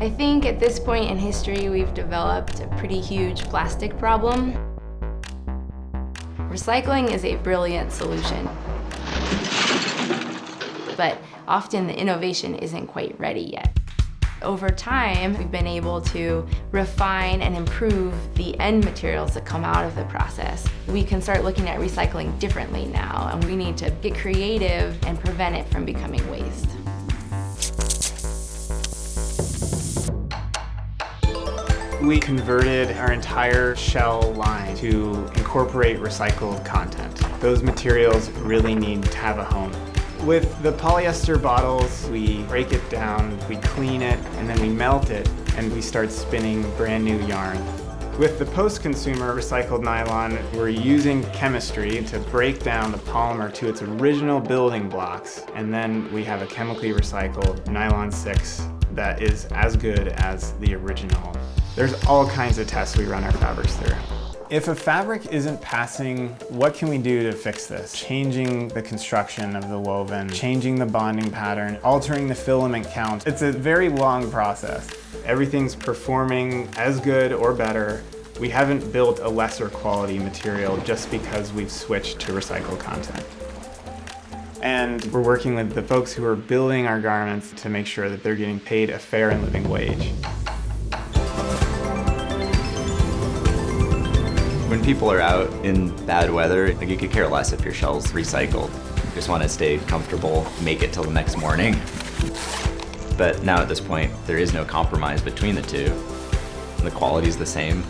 I think at this point in history, we've developed a pretty huge plastic problem. Recycling is a brilliant solution, but often the innovation isn't quite ready yet. Over time, we've been able to refine and improve the end materials that come out of the process. We can start looking at recycling differently now, and we need to get creative and prevent it from becoming waste. We converted our entire shell line to incorporate recycled content. Those materials really need to have a home. With the polyester bottles, we break it down, we clean it, and then we melt it, and we start spinning brand new yarn. With the post-consumer recycled nylon, we're using chemistry to break down the polymer to its original building blocks, and then we have a chemically recycled nylon 6 that is as good as the original. There's all kinds of tests we run our fabrics through. If a fabric isn't passing, what can we do to fix this? Changing the construction of the woven, changing the bonding pattern, altering the filament count. It's a very long process. Everything's performing as good or better. We haven't built a lesser quality material just because we've switched to recycled content. And we're working with the folks who are building our garments to make sure that they're getting paid a fair and living wage. When people are out in bad weather, like you could care less if your shell's recycled. You just want to stay comfortable, make it till the next morning. But now at this point, there is no compromise between the two. The quality's the same.